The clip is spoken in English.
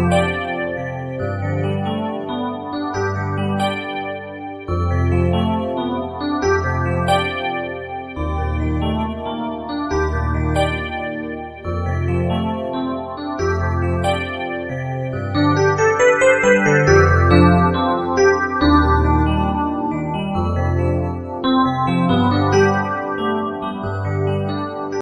Música